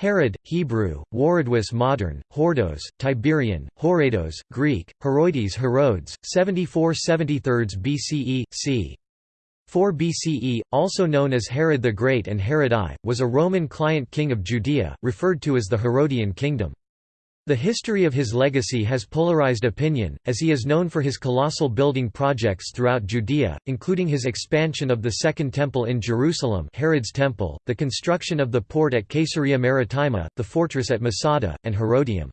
Herod, Hebrew, Warodwas modern, Hordos, Tiberian, Horados, Greek, Heroides Herodes, 74–73 BCE, c. 4 BCE, also known as Herod the Great and Herod I, was a Roman client king of Judea, referred to as the Herodian kingdom. The history of his legacy has polarized opinion, as he is known for his colossal building projects throughout Judea, including his expansion of the Second Temple in Jerusalem Herod's Temple, the construction of the port at Caesarea Maritima, the fortress at Masada, and Herodium.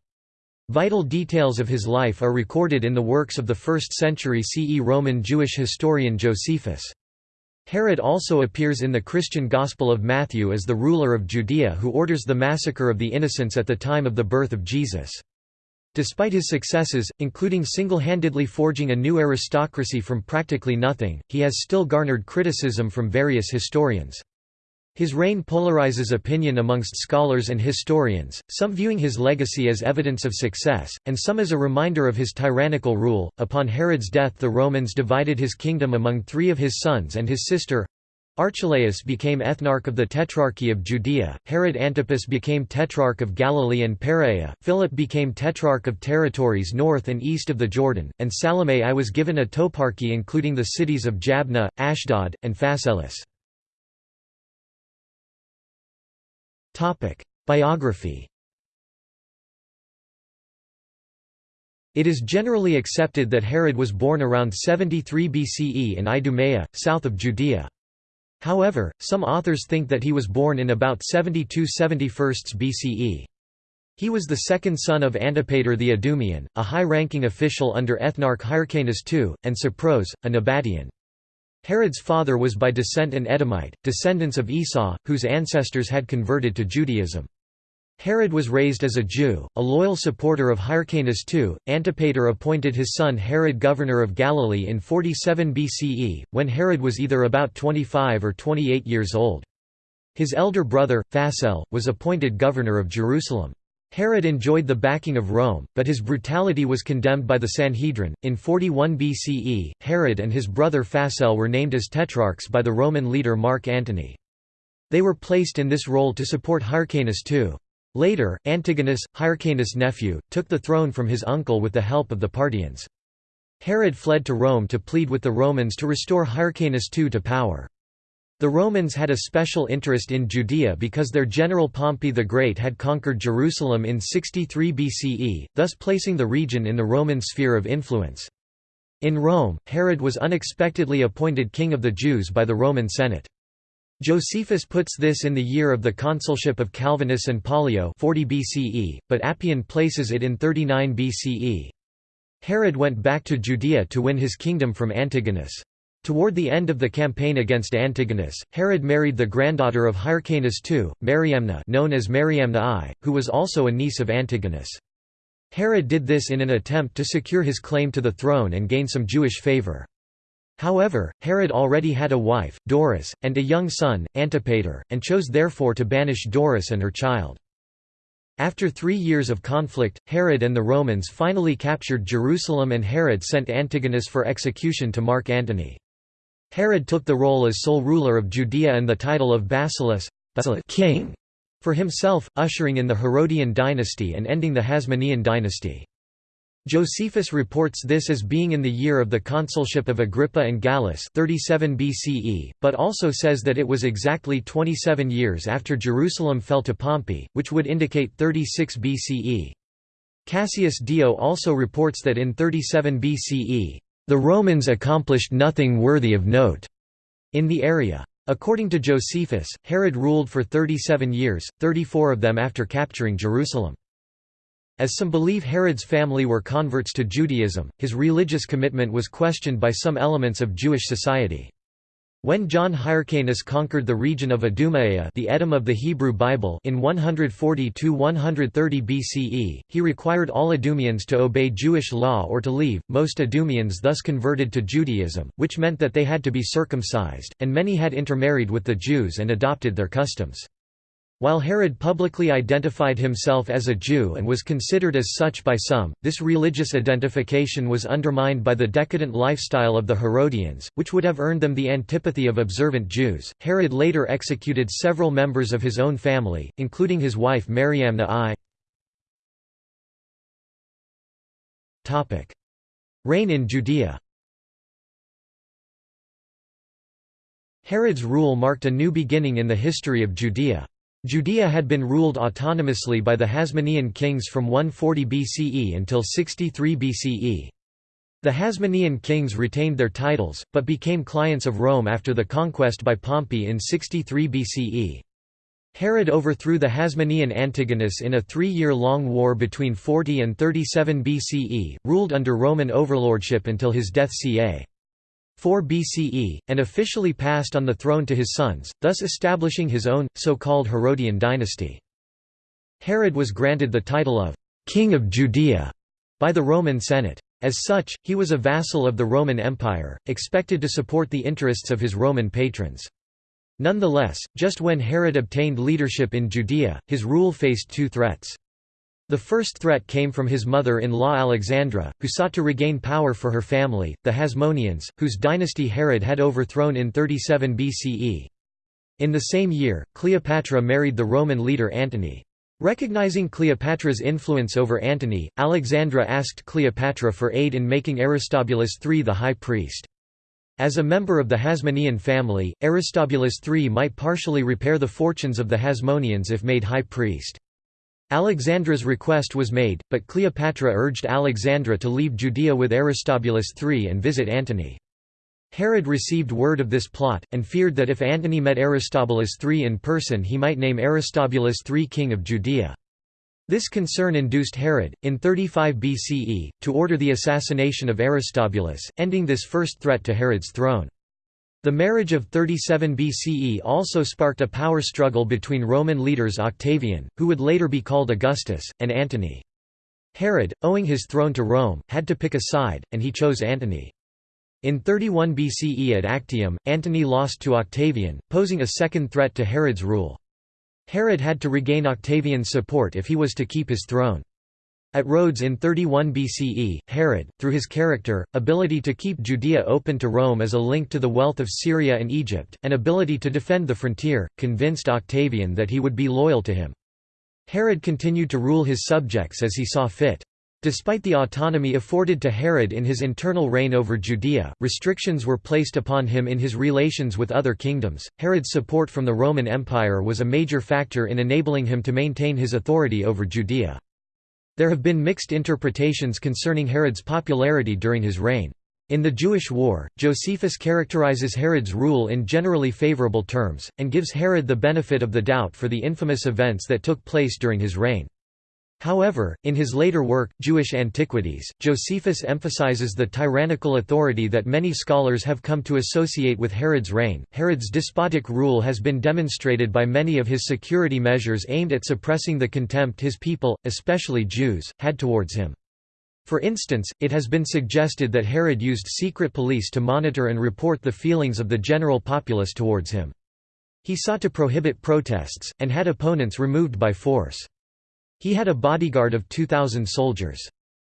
Vital details of his life are recorded in the works of the 1st century CE Roman Jewish historian Josephus. Herod also appears in the Christian Gospel of Matthew as the ruler of Judea who orders the massacre of the innocents at the time of the birth of Jesus. Despite his successes, including single-handedly forging a new aristocracy from practically nothing, he has still garnered criticism from various historians. His reign polarizes opinion amongst scholars and historians, some viewing his legacy as evidence of success, and some as a reminder of his tyrannical rule. Upon Herod's death, the Romans divided his kingdom among three of his sons and his sister. Archelaus became ethnarch of the Tetrarchy of Judea, Herod Antipas became tetrarch of Galilee and Perea, Philip became tetrarch of territories north and east of the Jordan, and Salome I was given a toparchy including the cities of Jabneh, Ashdod, and Phaselis. Biography It is generally accepted that Herod was born around 73 BCE in Idumea, south of Judea. However, some authors think that he was born in about 72 71 BCE. He was the second son of Antipater the Idumean, a high-ranking official under Ethnarch Hyrcanus II, and Cypros, a Nabatean. Herod's father was by descent an Edomite, descendants of Esau, whose ancestors had converted to Judaism. Herod was raised as a Jew, a loyal supporter of Hyrcanus II. Antipater appointed his son Herod governor of Galilee in 47 BCE, when Herod was either about 25 or 28 years old. His elder brother, Phasael, was appointed governor of Jerusalem. Herod enjoyed the backing of Rome, but his brutality was condemned by the Sanhedrin. In 41 BCE, Herod and his brother Phasael were named as tetrarchs by the Roman leader Mark Antony. They were placed in this role to support Hyrcanus II. Later, Antigonus, Hyrcanus' nephew, took the throne from his uncle with the help of the Parthians. Herod fled to Rome to plead with the Romans to restore Hyrcanus II to power. The Romans had a special interest in Judea because their general Pompey the Great had conquered Jerusalem in 63 BCE, thus placing the region in the Roman sphere of influence. In Rome, Herod was unexpectedly appointed king of the Jews by the Roman Senate. Josephus puts this in the year of the consulship of Calvinus and Pollio 40 BCE, but Appian places it in 39 BCE. Herod went back to Judea to win his kingdom from Antigonus. Toward the end of the campaign against Antigonus, Herod married the granddaughter of Hyrcanus II, Mariamna known as Mariamna I, who was also a niece of Antigonus. Herod did this in an attempt to secure his claim to the throne and gain some Jewish favor. However, Herod already had a wife, Doris, and a young son, Antipater, and chose therefore to banish Doris and her child. After three years of conflict, Herod and the Romans finally captured Jerusalem and Herod sent Antigonus for execution to Mark Antony. Herod took the role as sole ruler of Judea and the title of Basileus king for himself, ushering in the Herodian dynasty and ending the Hasmonean dynasty. Josephus reports this as being in the year of the consulship of Agrippa and Gallus 37 BCE, but also says that it was exactly 27 years after Jerusalem fell to Pompey, which would indicate 36 BCE. Cassius Dio also reports that in 37 BCE, the Romans accomplished nothing worthy of note in the area. According to Josephus, Herod ruled for 37 years, 34 of them after capturing Jerusalem. As some believe Herod's family were converts to Judaism, his religious commitment was questioned by some elements of Jewish society. When John Hyrcanus conquered the region of Idumea the Edom of the Hebrew Bible in 140–130 BCE, he required all Idumeans to obey Jewish law or to leave. Most Idumeans thus converted to Judaism, which meant that they had to be circumcised, and many had intermarried with the Jews and adopted their customs. While Herod publicly identified himself as a Jew and was considered as such by some, this religious identification was undermined by the decadent lifestyle of the Herodians, which would have earned them the antipathy of observant Jews. Herod later executed several members of his own family, including his wife Mariamna I. Reign in Judea Herod's rule marked a new beginning in the history of Judea. Judea had been ruled autonomously by the Hasmonean kings from 140 BCE until 63 BCE. The Hasmonean kings retained their titles, but became clients of Rome after the conquest by Pompey in 63 BCE. Herod overthrew the Hasmonean Antigonus in a three-year-long war between 40 and 37 BCE, ruled under Roman overlordship until his death ca. 4 BCE, and officially passed on the throne to his sons, thus establishing his own, so-called Herodian dynasty. Herod was granted the title of «King of Judea» by the Roman Senate. As such, he was a vassal of the Roman Empire, expected to support the interests of his Roman patrons. Nonetheless, just when Herod obtained leadership in Judea, his rule faced two threats. The first threat came from his mother-in-law Alexandra, who sought to regain power for her family, the Hasmoneans, whose dynasty Herod had overthrown in 37 BCE. In the same year, Cleopatra married the Roman leader Antony. Recognizing Cleopatra's influence over Antony, Alexandra asked Cleopatra for aid in making Aristobulus III the high priest. As a member of the Hasmonean family, Aristobulus III might partially repair the fortunes of the Hasmoneans if made high priest. Alexandra's request was made, but Cleopatra urged Alexandra to leave Judea with Aristobulus III and visit Antony. Herod received word of this plot, and feared that if Antony met Aristobulus III in person he might name Aristobulus III king of Judea. This concern induced Herod, in 35 BCE, to order the assassination of Aristobulus, ending this first threat to Herod's throne. The marriage of 37 BCE also sparked a power struggle between Roman leaders Octavian, who would later be called Augustus, and Antony. Herod, owing his throne to Rome, had to pick a side, and he chose Antony. In 31 BCE at Actium, Antony lost to Octavian, posing a second threat to Herod's rule. Herod had to regain Octavian's support if he was to keep his throne. At Rhodes in 31 BCE, Herod, through his character, ability to keep Judea open to Rome as a link to the wealth of Syria and Egypt, and ability to defend the frontier, convinced Octavian that he would be loyal to him. Herod continued to rule his subjects as he saw fit. Despite the autonomy afforded to Herod in his internal reign over Judea, restrictions were placed upon him in his relations with other kingdoms. Herod's support from the Roman Empire was a major factor in enabling him to maintain his authority over Judea. There have been mixed interpretations concerning Herod's popularity during his reign. In the Jewish War, Josephus characterizes Herod's rule in generally favorable terms, and gives Herod the benefit of the doubt for the infamous events that took place during his reign. However, in his later work, Jewish Antiquities, Josephus emphasizes the tyrannical authority that many scholars have come to associate with Herod's reign. Herod's despotic rule has been demonstrated by many of his security measures aimed at suppressing the contempt his people, especially Jews, had towards him. For instance, it has been suggested that Herod used secret police to monitor and report the feelings of the general populace towards him. He sought to prohibit protests, and had opponents removed by force. He had a bodyguard of 2,000 soldiers.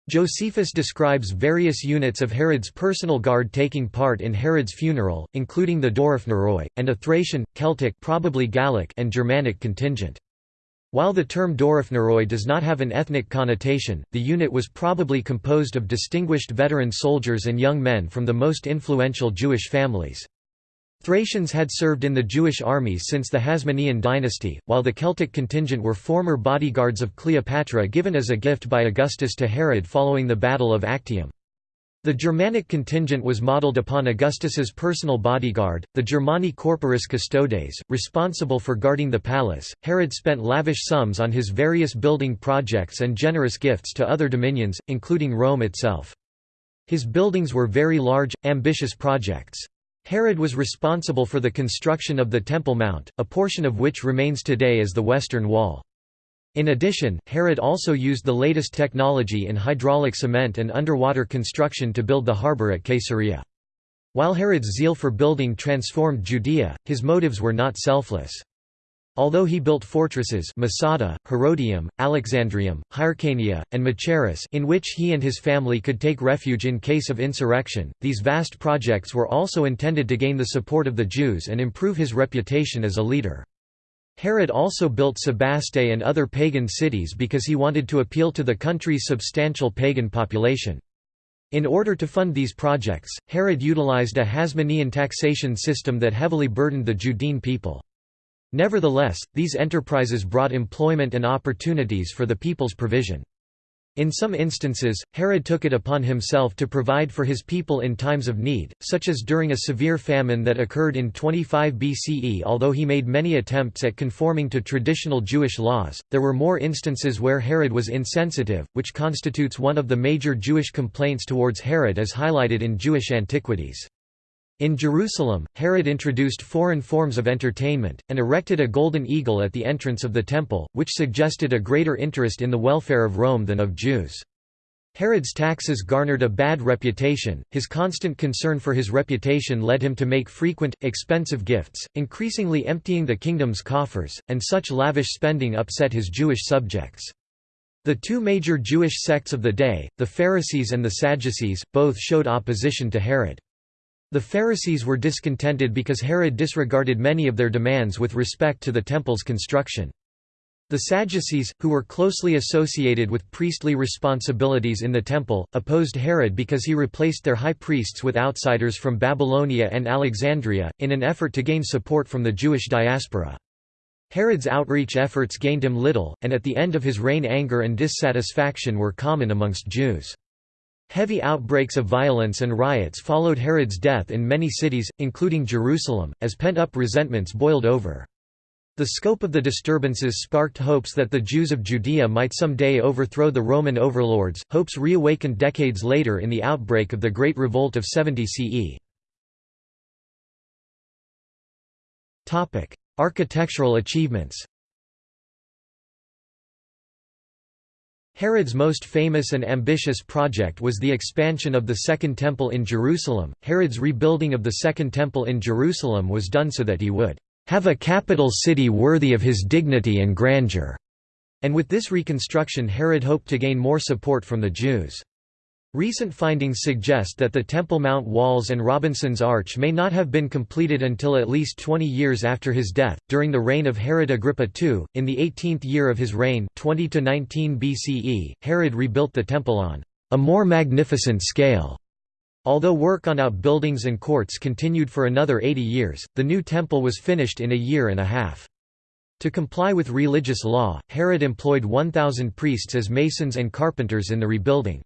Josephus describes various units of Herod's personal guard taking part in Herod's funeral, including the Doryphnoroi, and a Thracian, Celtic probably Gallic and Germanic contingent. While the term Doryphnoroi does not have an ethnic connotation, the unit was probably composed of distinguished veteran soldiers and young men from the most influential Jewish families. Thracians had served in the Jewish armies since the Hasmonean dynasty, while the Celtic contingent were former bodyguards of Cleopatra given as a gift by Augustus to Herod following the Battle of Actium. The Germanic contingent was modelled upon Augustus's personal bodyguard, the Germani Corporis Custodes, responsible for guarding the palace. Herod spent lavish sums on his various building projects and generous gifts to other dominions, including Rome itself. His buildings were very large, ambitious projects. Herod was responsible for the construction of the Temple Mount, a portion of which remains today as the Western Wall. In addition, Herod also used the latest technology in hydraulic cement and underwater construction to build the harbor at Caesarea. While Herod's zeal for building transformed Judea, his motives were not selfless. Although he built fortresses Masada, Herodium, Alexandrium, Hyrcania, and Machaerus in which he and his family could take refuge in case of insurrection, these vast projects were also intended to gain the support of the Jews and improve his reputation as a leader. Herod also built Sebaste and other pagan cities because he wanted to appeal to the country's substantial pagan population. In order to fund these projects, Herod utilized a Hasmonean taxation system that heavily burdened the Judean people. Nevertheless, these enterprises brought employment and opportunities for the people's provision. In some instances, Herod took it upon himself to provide for his people in times of need, such as during a severe famine that occurred in 25 BCE. Although he made many attempts at conforming to traditional Jewish laws, there were more instances where Herod was insensitive, which constitutes one of the major Jewish complaints towards Herod as highlighted in Jewish antiquities. In Jerusalem, Herod introduced foreign forms of entertainment, and erected a golden eagle at the entrance of the temple, which suggested a greater interest in the welfare of Rome than of Jews. Herod's taxes garnered a bad reputation, his constant concern for his reputation led him to make frequent, expensive gifts, increasingly emptying the kingdom's coffers, and such lavish spending upset his Jewish subjects. The two major Jewish sects of the day, the Pharisees and the Sadducees, both showed opposition to Herod. The Pharisees were discontented because Herod disregarded many of their demands with respect to the temple's construction. The Sadducees, who were closely associated with priestly responsibilities in the temple, opposed Herod because he replaced their high priests with outsiders from Babylonia and Alexandria, in an effort to gain support from the Jewish diaspora. Herod's outreach efforts gained him little, and at the end of his reign anger and dissatisfaction were common amongst Jews. Heavy outbreaks of violence and riots followed Herod's death in many cities, including Jerusalem, as pent-up resentments boiled over. The scope of the disturbances sparked hopes that the Jews of Judea might someday overthrow the Roman overlords, hopes reawakened decades later in the outbreak of the Great Revolt of 70 CE. Architectural achievements Herod's most famous and ambitious project was the expansion of the Second Temple in Jerusalem. Herod's rebuilding of the Second Temple in Jerusalem was done so that he would have a capital city worthy of his dignity and grandeur. And with this reconstruction Herod hoped to gain more support from the Jews. Recent findings suggest that the Temple Mount walls and Robinson's Arch may not have been completed until at least 20 years after his death. During the reign of Herod Agrippa II, in the 18th year of his reign, 20 to 19 BCE, Herod rebuilt the temple on a more magnificent scale. Although work on outbuildings and courts continued for another 80 years, the new temple was finished in a year and a half. To comply with religious law, Herod employed 1,000 priests as masons and carpenters in the rebuilding.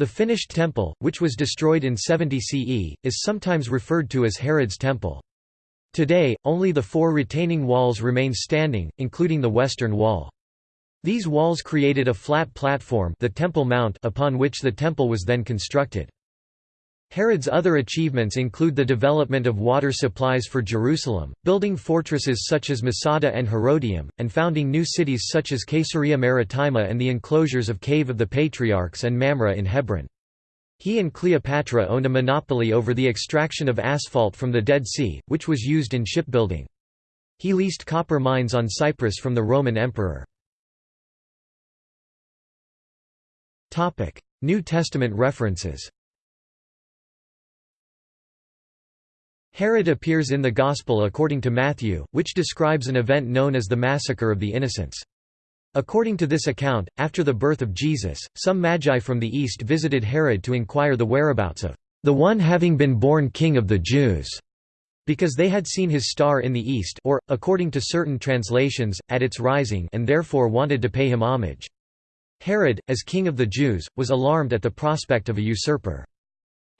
The finished temple, which was destroyed in 70 CE, is sometimes referred to as Herod's temple. Today, only the four retaining walls remain standing, including the western wall. These walls created a flat platform the Temple Mount upon which the temple was then constructed. Herod's other achievements include the development of water supplies for Jerusalem, building fortresses such as Masada and Herodium, and founding new cities such as Caesarea Maritima and the enclosures of Cave of the Patriarchs and Mamre in Hebron. He and Cleopatra owned a monopoly over the extraction of asphalt from the Dead Sea, which was used in shipbuilding. He leased copper mines on Cyprus from the Roman emperor. New Testament references Herod appears in the Gospel according to Matthew, which describes an event known as the Massacre of the Innocents. According to this account, after the birth of Jesus, some magi from the east visited Herod to inquire the whereabouts of the one having been born king of the Jews, because they had seen his star in the east or, according to certain translations, at its rising and therefore wanted to pay him homage. Herod, as king of the Jews, was alarmed at the prospect of a usurper.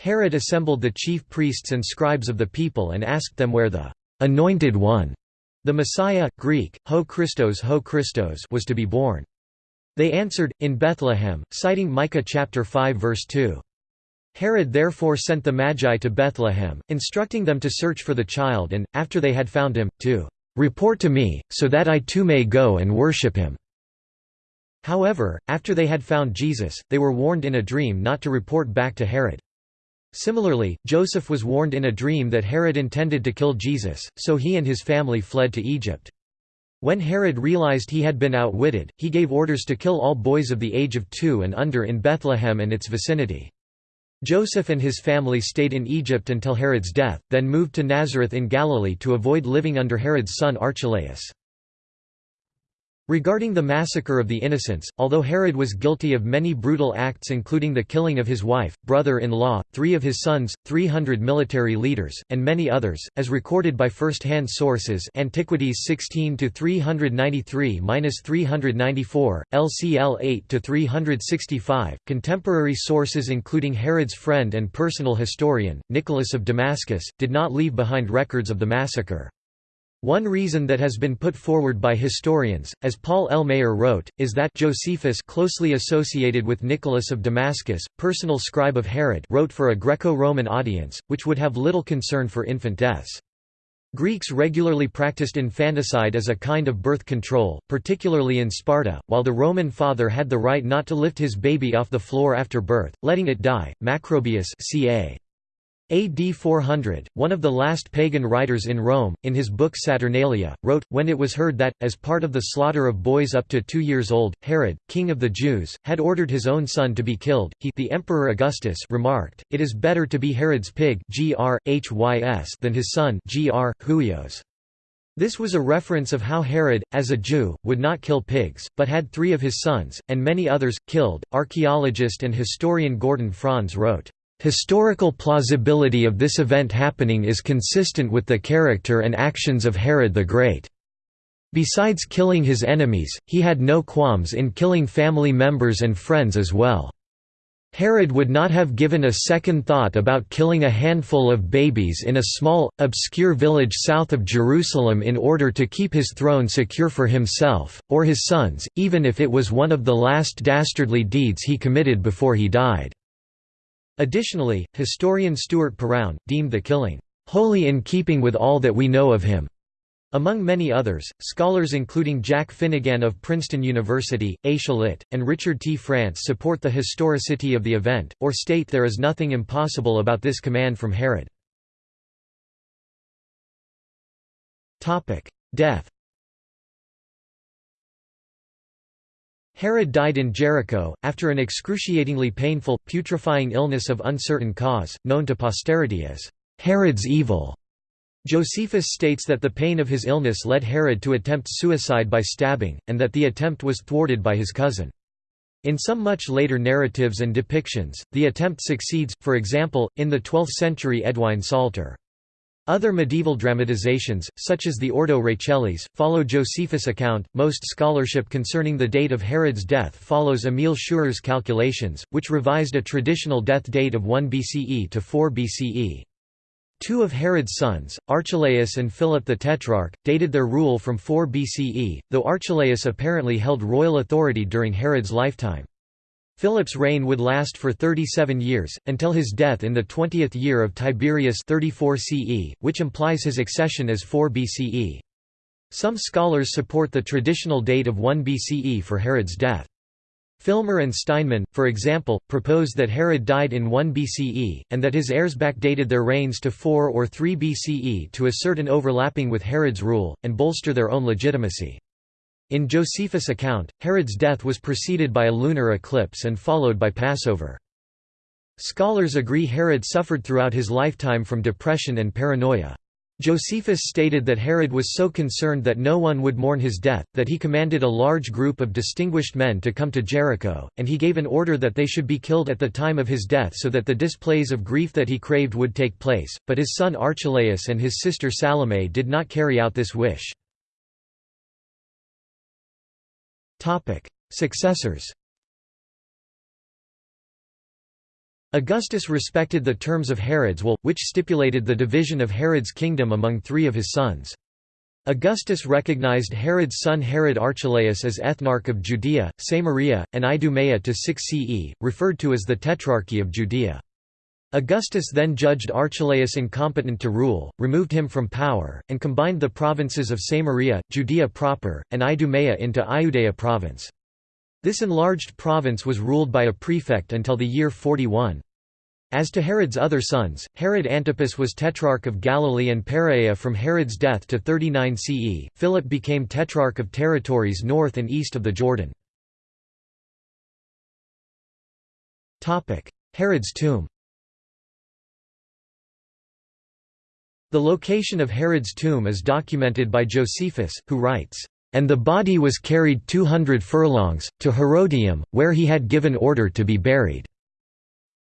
Herod assembled the chief priests and scribes of the people and asked them where the «anointed one» the Messiah, Greek, ho Christos ho Christos was to be born. They answered, in Bethlehem, citing Micah chapter 5 verse 2. Herod therefore sent the Magi to Bethlehem, instructing them to search for the child and, after they had found him, to "...report to me, so that I too may go and worship him." However, after they had found Jesus, they were warned in a dream not to report back to Herod. Similarly, Joseph was warned in a dream that Herod intended to kill Jesus, so he and his family fled to Egypt. When Herod realized he had been outwitted, he gave orders to kill all boys of the age of two and under in Bethlehem and its vicinity. Joseph and his family stayed in Egypt until Herod's death, then moved to Nazareth in Galilee to avoid living under Herod's son Archelaus. Regarding the massacre of the innocents, although Herod was guilty of many brutal acts including the killing of his wife, brother-in-law, three of his sons, 300 military leaders, and many others, as recorded by first-hand sources Antiquities 16–393–394, LCL 8–365, contemporary sources including Herod's friend and personal historian, Nicholas of Damascus, did not leave behind records of the massacre. One reason that has been put forward by historians, as Paul L. Maier wrote, is that Josephus closely associated with Nicholas of Damascus, personal scribe of Herod wrote for a Greco-Roman audience, which would have little concern for infant deaths. Greeks regularly practiced infanticide as a kind of birth control, particularly in Sparta, while the Roman father had the right not to lift his baby off the floor after birth, letting it die. Macrobius ca. AD 400, one of the last pagan writers in Rome, in his book Saturnalia, wrote, When it was heard that, as part of the slaughter of boys up to two years old, Herod, king of the Jews, had ordered his own son to be killed, he the Emperor Augustus remarked, It is better to be Herod's pig than his son Huios. This was a reference of how Herod, as a Jew, would not kill pigs, but had three of his sons, and many others, killed. Archaeologist and historian Gordon Franz wrote, Historical plausibility of this event happening is consistent with the character and actions of Herod the Great. Besides killing his enemies, he had no qualms in killing family members and friends as well. Herod would not have given a second thought about killing a handful of babies in a small, obscure village south of Jerusalem in order to keep his throne secure for himself, or his sons, even if it was one of the last dastardly deeds he committed before he died. Additionally, historian Stuart Perowne, deemed the killing, "...wholly in keeping with all that we know of him." Among many others, scholars including Jack Finegan of Princeton University, Aisha Shalit, and Richard T. France support the historicity of the event, or state there is nothing impossible about this command from Herod. Death Herod died in Jericho, after an excruciatingly painful, putrefying illness of uncertain cause, known to posterity as Herod's evil. Josephus states that the pain of his illness led Herod to attempt suicide by stabbing, and that the attempt was thwarted by his cousin. In some much later narratives and depictions, the attempt succeeds, for example, in the 12th century Eadwine Psalter. Other medieval dramatizations, such as the Ordo Rachelis, follow Josephus' account. Most scholarship concerning the date of Herod's death follows Emil Schurer's calculations, which revised a traditional death date of 1 BCE to 4 BCE. Two of Herod's sons, Archelaus and Philip the Tetrarch, dated their rule from 4 BCE, though Archelaus apparently held royal authority during Herod's lifetime. Philip's reign would last for 37 years, until his death in the 20th year of Tiberius 34 CE, which implies his accession as 4 BCE. Some scholars support the traditional date of 1 BCE for Herod's death. Filmer and Steinmann, for example, propose that Herod died in 1 BCE, and that his heirs backdated their reigns to 4 or 3 BCE to assert an overlapping with Herod's rule, and bolster their own legitimacy. In Josephus' account, Herod's death was preceded by a lunar eclipse and followed by Passover. Scholars agree Herod suffered throughout his lifetime from depression and paranoia. Josephus stated that Herod was so concerned that no one would mourn his death, that he commanded a large group of distinguished men to come to Jericho, and he gave an order that they should be killed at the time of his death so that the displays of grief that he craved would take place, but his son Archelaus and his sister Salome did not carry out this wish. Topic: Successors. Augustus respected the terms of Herod's will, which stipulated the division of Herod's kingdom among three of his sons. Augustus recognized Herod's son Herod Archelaus as ethnarch of Judea, Samaria, and Idumea to 6 CE, referred to as the Tetrarchy of Judea. Augustus then judged Archelaus incompetent to rule, removed him from power, and combined the provinces of Samaria, Judea proper, and Idumea into Iudea province. This enlarged province was ruled by a prefect until the year 41. As to Herod's other sons, Herod Antipas was tetrarch of Galilee and Perea from Herod's death to 39 CE. Philip became tetrarch of territories north and east of the Jordan. Herod's tomb The location of Herod's tomb is documented by Josephus, who writes, "...and the body was carried two hundred furlongs, to Herodium, where he had given order to be buried."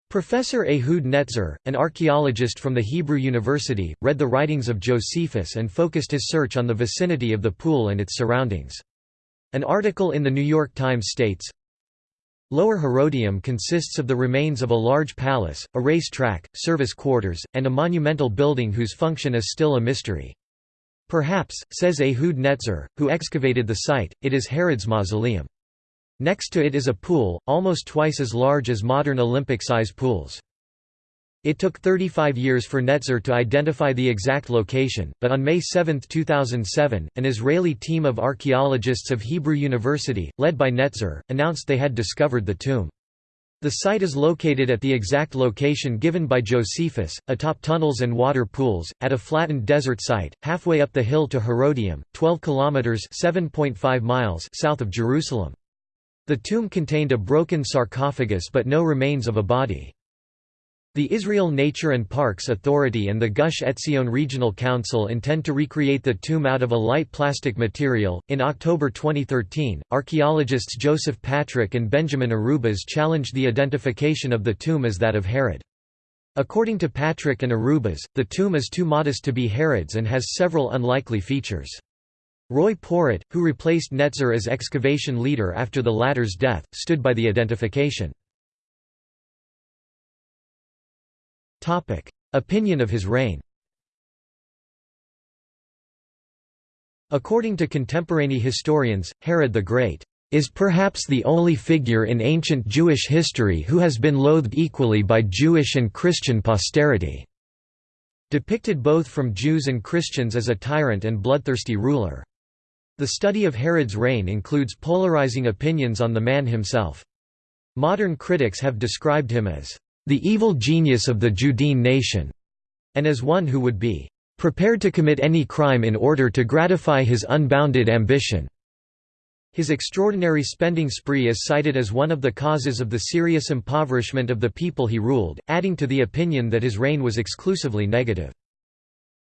Professor Ehud Netzer, an archaeologist from the Hebrew University, read the writings of Josephus and focused his search on the vicinity of the pool and its surroundings. An article in The New York Times states, Lower Herodium consists of the remains of a large palace, a race track, service quarters, and a monumental building whose function is still a mystery. Perhaps, says Ehud Netzer, who excavated the site, it is Herod's mausoleum. Next to it is a pool, almost twice as large as modern Olympic-size pools. It took 35 years for Netzer to identify the exact location, but on May 7, 2007, an Israeli team of archaeologists of Hebrew University, led by Netzer, announced they had discovered the tomb. The site is located at the exact location given by Josephus, atop tunnels and water pools, at a flattened desert site, halfway up the hill to Herodium, 12 kilometers (7.5 miles) south of Jerusalem. The tomb contained a broken sarcophagus but no remains of a body. The Israel Nature and Parks Authority and the Gush Etzion Regional Council intend to recreate the tomb out of a light plastic material. In October 2013, archaeologists Joseph Patrich and Benjamin Arubas challenged the identification of the tomb as that of Herod. According to Patrich and Arubas, the tomb is too modest to be Herod's and has several unlikely features. Roi Porat, who replaced Netzer as excavation leader after the latter's death, stood by the identification. Opinion of his reign According to contemporary historians, Herod the Great is perhaps the only figure in ancient Jewish history who has been loathed equally by Jewish and Christian posterity. Depicted both from Jews and Christians as a tyrant and bloodthirsty ruler. The study of Herod's reign includes polarizing opinions on the man himself. Modern critics have described him as the evil genius of the Judean nation, and as one who would be prepared to commit any crime in order to gratify his unbounded ambition. His extraordinary spending spree is cited as one of the causes of the serious impoverishment of the people he ruled, adding to the opinion that his reign was exclusively negative.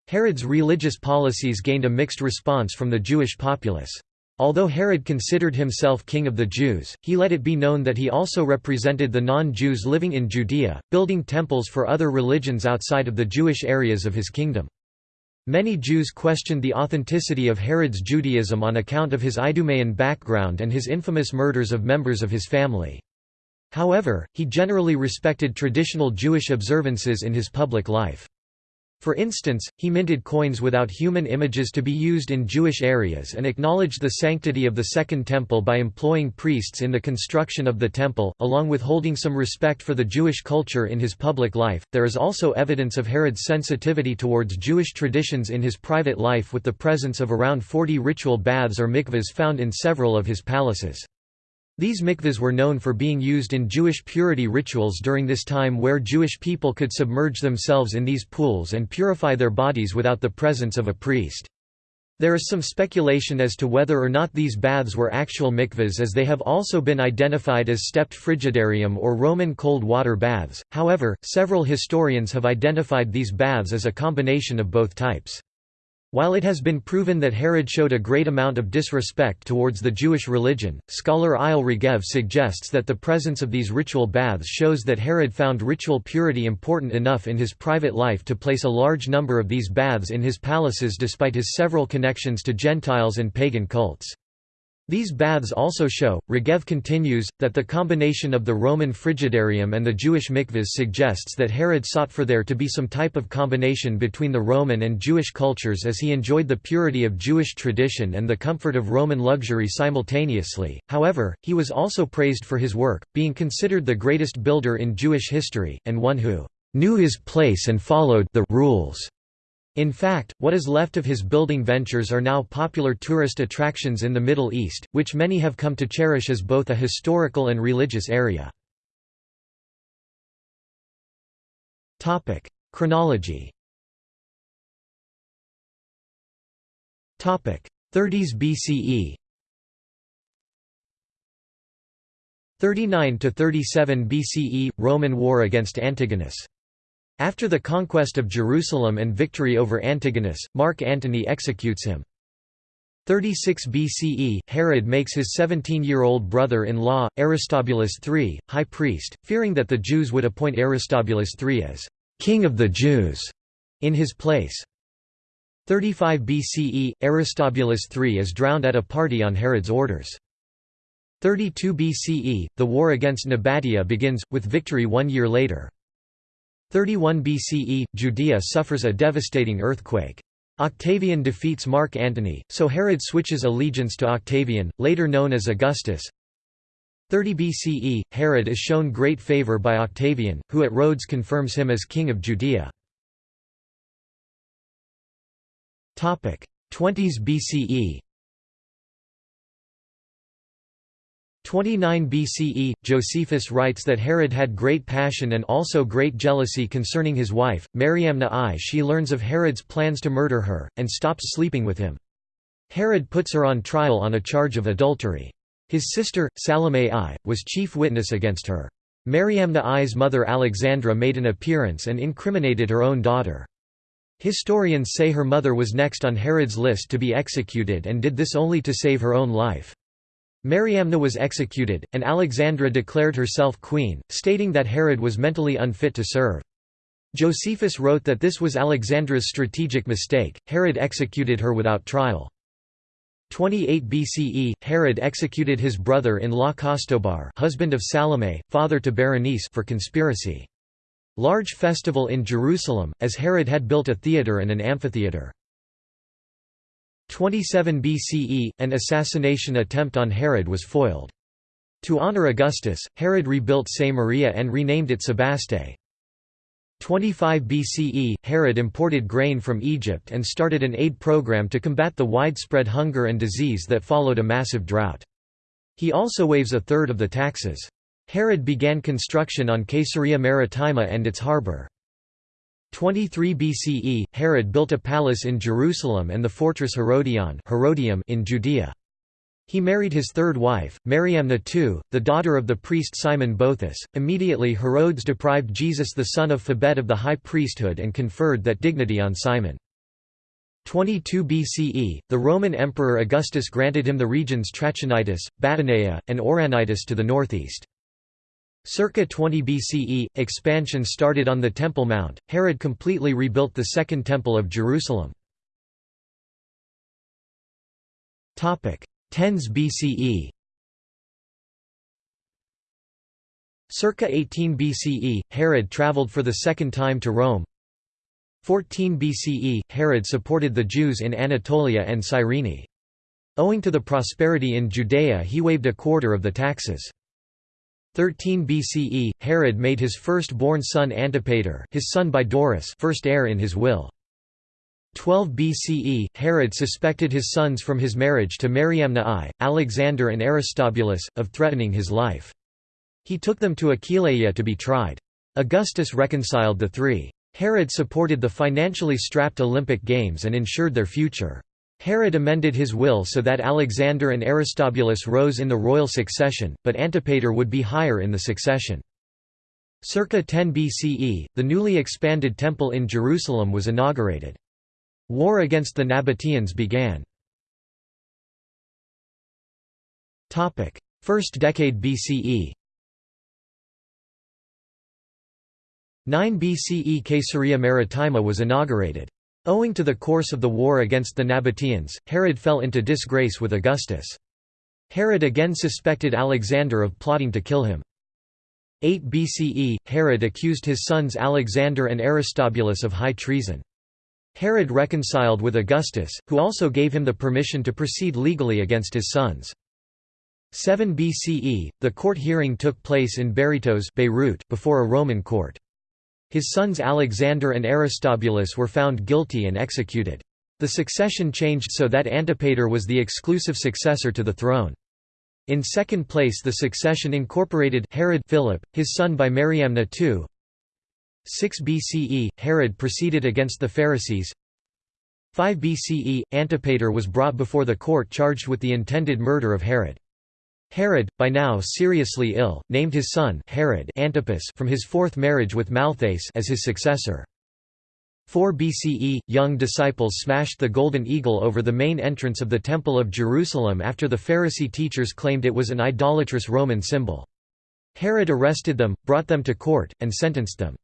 Herod's religious policies gained a mixed response from the Jewish populace. Although Herod considered himself king of the Jews, he let it be known that he also represented the non-Jews living in Judea, building temples for other religions outside of the Jewish areas of his kingdom. Many Jews questioned the authenticity of Herod's Judaism on account of his Idumean background and his infamous murders of members of his family. However, he generally respected traditional Jewish observances in his public life. For instance, he minted coins without human images to be used in Jewish areas and acknowledged the sanctity of the Second Temple by employing priests in the construction of the temple, along with holding some respect for the Jewish culture in his public life. There is also evidence of Herod's sensitivity towards Jewish traditions in his private life with the presence of around 40 ritual baths or mikvahs found in several of his palaces. These mikvahs were known for being used in Jewish purity rituals during this time where Jewish people could submerge themselves in these pools and purify their bodies without the presence of a priest. There is some speculation as to whether or not these baths were actual mikvahs as they have also been identified as stepped frigidarium or Roman cold water baths, however, several historians have identified these baths as a combination of both types. While it has been proven that Herod showed a great amount of disrespect towards the Jewish religion, scholar Eyal Regev suggests that the presence of these ritual baths shows that Herod found ritual purity important enough in his private life to place a large number of these baths in his palaces despite his several connections to Gentiles and pagan cults. These baths also show, Regev continues, that the combination of the Roman frigidarium and the Jewish mikvahs suggests that Herod sought for there to be some type of combination between the Roman and Jewish cultures as he enjoyed the purity of Jewish tradition and the comfort of Roman luxury simultaneously. However, he was also praised for his work, being considered the greatest builder in Jewish history, and one who knew his place and followed the rules. In fact, what is left of his building ventures are now popular tourist attractions in the Middle East, which many have come to cherish as both a historical and religious area. Chronology. Topic: 30s BCE. 39 to 37 BCE Roman war against Antigonus. After the conquest of Jerusalem and victory over Antigonus, Mark Antony executes him. 36 BCE, Herod makes his 17-year-old brother-in-law, Aristobulus III, high priest, fearing that the Jews would appoint Aristobulus III as «king of the Jews» in his place. 35 BCE, Aristobulus III is drowned at a party on Herod's orders. 32 BCE, the war against Nabatea begins, with victory one year later. 31 BCE, Judea suffers a devastating earthquake. Octavian defeats Mark Antony, so Herod switches allegiance to Octavian, later known as Augustus. 30 BCE, Herod is shown great favor by Octavian, who at Rhodes confirms him as king of Judea. 20s BCE 29 BCE, Josephus writes that Herod had great passion and also great jealousy concerning his wife, Mariamna I. She learns of Herod's plans to murder her, and stops sleeping with him. Herod puts her on trial on a charge of adultery. His sister, Salome I, was chief witness against her. Mariamna I's mother Alexandra made an appearance and incriminated her own daughter. Historians say her mother was next on Herod's list to be executed and did this only to save her own life. Mariamna was executed, and Alexandra declared herself queen, stating that Herod was mentally unfit to serve. Josephus wrote that this was Alexandra's strategic mistake, Herod executed her without trial. 28 BCE, Herod executed his brother-in-law Costobar husband of Salome, father to Berenice for conspiracy. Large festival in Jerusalem, as Herod had built a theatre and an amphitheatre. 27 BCE, an assassination attempt on Herod was foiled. To honor Augustus, Herod rebuilt Samaria and renamed it Sebaste. 25 BCE, Herod imported grain from Egypt and started an aid program to combat the widespread hunger and disease that followed a massive drought. He also waives a third of the taxes. Herod began construction on Caesarea Maritima and its harbor. 23 BCE, Herod built a palace in Jerusalem and the fortress Herodion Herodium in Judea. He married his third wife, Mariamna II, the daughter of the priest Simon Boethus. Immediately Herodes deprived Jesus the son of Phabet of the high priesthood and conferred that dignity on Simon. 22 BCE, the Roman Emperor Augustus granted him the regions Trachonitis, Batanea, and Auranitis to the northeast. Circa 20 BCE, expansion started on the Temple Mount. Herod completely rebuilt the Second Temple of Jerusalem. 10s BCE Circa 18 BCE, Herod traveled for the second time to Rome. 14 BCE, Herod supported the Jews in Anatolia and Cyrene. Owing to the prosperity in Judea he waived a quarter of the taxes. 13 BCE, Herod made his first-born son Antipater his son by Doris first heir in his will. 12 BCE, Herod suspected his sons from his marriage to Mariamna I, Alexander and Aristobulus, of threatening his life. He took them to Aquileia to be tried. Augustus reconciled the three. Herod supported the financially strapped Olympic Games and ensured their future. Herod amended his will so that Alexander and Aristobulus rose in the royal succession, but Antipater would be higher in the succession. Circa 10 BCE, the newly expanded temple in Jerusalem was inaugurated. War against the Nabateans began. First decade BCE 9 BCE Caesarea Maritima was inaugurated. Owing to the course of the war against the Nabateans, Herod fell into disgrace with Augustus. Herod again suspected Alexander of plotting to kill him. 8 BCE, Herod accused his sons Alexander and Aristobulus of high treason. Herod reconciled with Augustus, who also gave him the permission to proceed legally against his sons. 7 BCE, the court hearing took place in Berytos Beirut before a Roman court. His sons Alexander and Aristobulus were found guilty and executed. The succession changed so that Antipater was the exclusive successor to the throne. In second place the succession incorporated Herod Philip, his son by Mariamna II. 6 BCE, Herod proceeded against the Pharisees 5 BCE, Antipater was brought before the court charged with the intended murder of Herod. Herod, by now seriously ill, named his son Herod Antipas from his fourth marriage with Malthace as his successor. 4 BCE, young disciples smashed the golden eagle over the main entrance of the Temple of Jerusalem after the Pharisee teachers claimed it was an idolatrous Roman symbol. Herod arrested them, brought them to court, and sentenced them.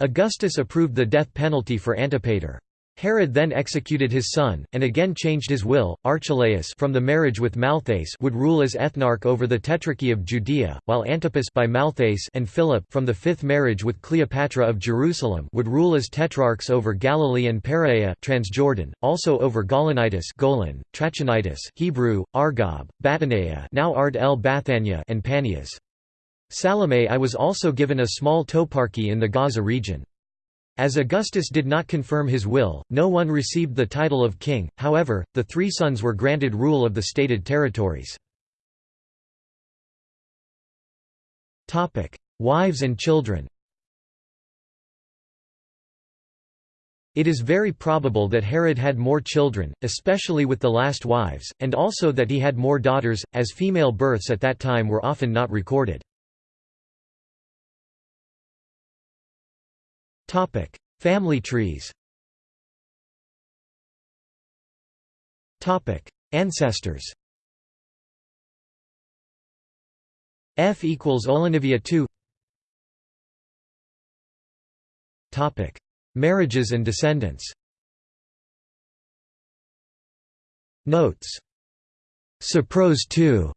Augustus approved the death penalty for Antipater. Herod then executed his son, and again changed his will. Archelaus from the marriage with Malthace would rule as ethnarch over the Tetrarchy of Judea, while Antipas by Malthace and Philip from the fifth marriage with Cleopatra of Jerusalem would rule as tetrarchs over Galilee and Perea Transjordan, also over Gaulonitis Golan, Trachonitis Hebrew, Argob, Batanea now Ard el Bathania and Panias. Salome I was also given a small toparchy in the Gaza region. As Augustus did not confirm his will, no one received the title of king, however, the three sons were granted rule of the stated territories. Wives and children It is very probable that Herod had more children, especially with the last wives, and also that he had more daughters, as female births at that time were often not recorded. Topic: Family trees. Topic: Ancestors. F equals Olenivia 2. Topic: Marriages and descendants. Notes. Saprose 2.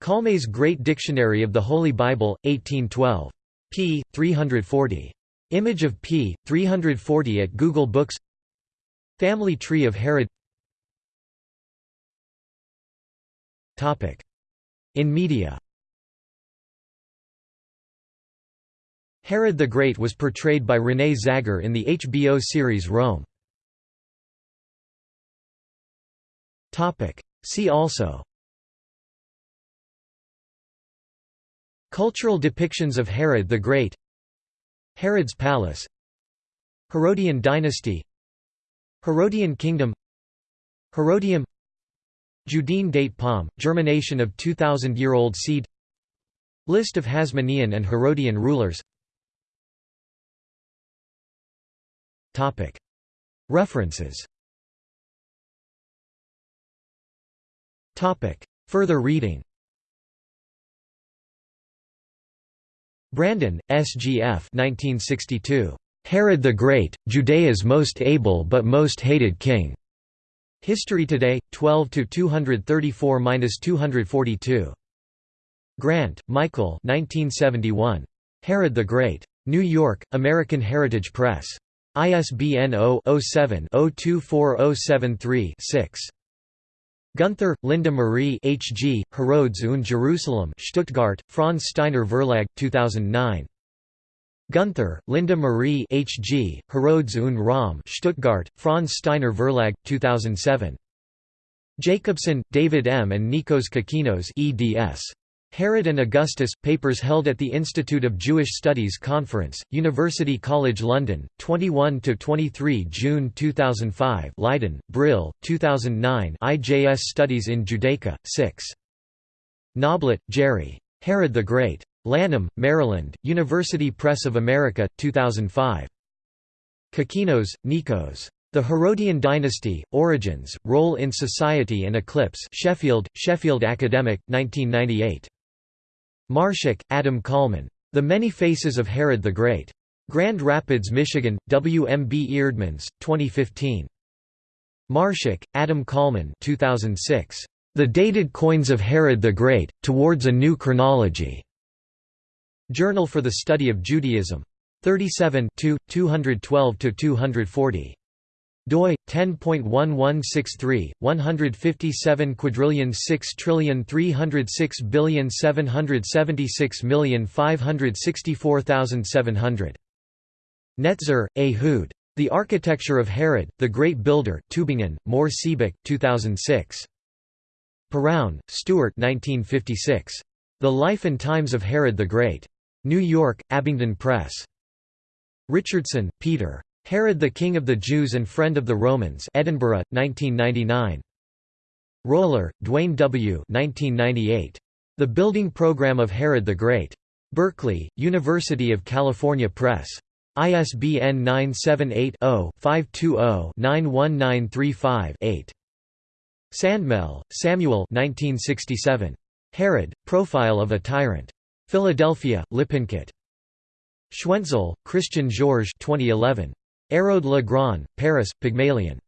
Calmet's Great Dictionary of the Holy Bible, 1812. p. 340. Image of p. 340 at Google Books. Family tree of Herod. In media. Herod the Great was portrayed by René Zagger in the HBO series Rome. See also. Cultural depictions of Herod the Great Herod's Palace Herodian dynasty Herodian kingdom Herodium Judean date palm, germination of 2,000-year-old seed List of Hasmonean and Herodian rulers. References. Further reading Brandon, S.G.F. 1962. Herod the Great, Judea's most able but most hated king. History Today, 12 234–242. Grant, Michael. 1971. Herod the Great. New York, American Heritage Press. ISBN 0-07-024073-6. Gunther, Linda Marie H.G., Herodes und Jerusalem Stuttgart, Franz Steiner Verlag, 2009. Gunther, Linda Marie H.G., Herodes und Rom Stuttgart, Franz Steiner Verlag, 2007. Jacobson, David M. and Nikos Kokkinos eds. Herod and Augustus, papers held at the Institute of Jewish Studies Conference, University College London, 21–23 June 2005 Leiden, Brill, 2009 IJS Studies in Judaica, 6. Knoblet, Jerry. Herod the Great. Lanham, Maryland, University Press of America, 2005. Kokkinos, Nikos. The Herodian Dynasty, Origins, Role in Society and Eclipse Sheffield, Sheffield Academic, 1998. Marshak, Adam Kolman. The Many Faces of Herod the Great. Grand Rapids, Michigan, W. M. B. Eerdmans, 2015. Marshak, Adam Kolman 2006. The Dated Coins of Herod the Great, Towards a New Chronology. Journal for the Study of Judaism. 37 212–240 doi 10.1163 157 quadrillion 6 trillion 306 billion 776 million 564,700 Netzer, Ehud. The Architecture of Herod, the Great Builder Tübingen, Mohr Siebeck 2006. Perowne, Stuart 1956. The Life and Times of Herod the Great. New York, Abingdon Press. Richardson, Peter. Herod the King of the Jews and Friend of the Romans Edinburgh, 1999. Roller, Duane W. 1998. The Building Program of Herod the Great. Berkeley, University of California Press. ISBN 978-0-520-91935-8. Sandmel, Samuel 1967. Herod, Profile of a Tyrant. Philadelphia, Lippincott. Schwentzel, Christian Georges 2011. Hérode le Grand, Paris, Pygmalion.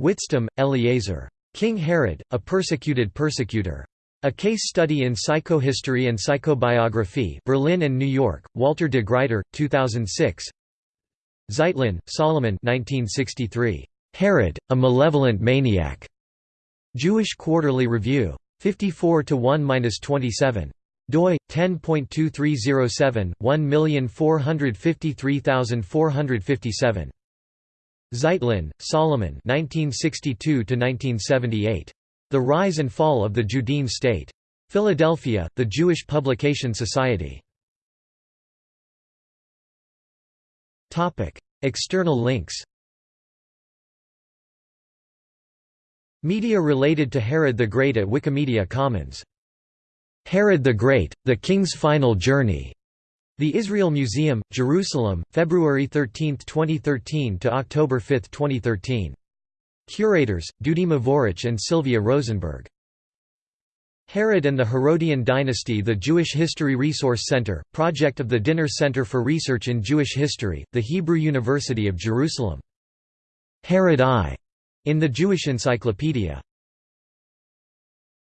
Witztum, Eliezer. King Herod, A Persecuted Persecutor. A Case Study in Psychohistory and Psychobiography Berlin and New York, Walter de Gruyter, 2006 Zeitlin, Solomon 1963. Herod, A Malevolent Maniac. Jewish Quarterly Review. 54 to 1-27 doi 10.2307 1453457 Zeitlin, Solomon 1962 1978 The Rise and Fall of the Judean State. Philadelphia, The Jewish Publication Society. Topic: External links. Media related to Herod the Great at Wikimedia Commons Herod the Great, The King's Final Journey. The Israel Museum, Jerusalem, February 13, 2013 to October 5, 2013. Curators, Dudi Mevorah and Silvia Rozenberg. Herod and the Herodian Dynasty The Jewish History Resource Center, project of the Dinur Center for Research in Jewish History, the Hebrew University of Jerusalem. Herod I, in the Jewish Encyclopedia.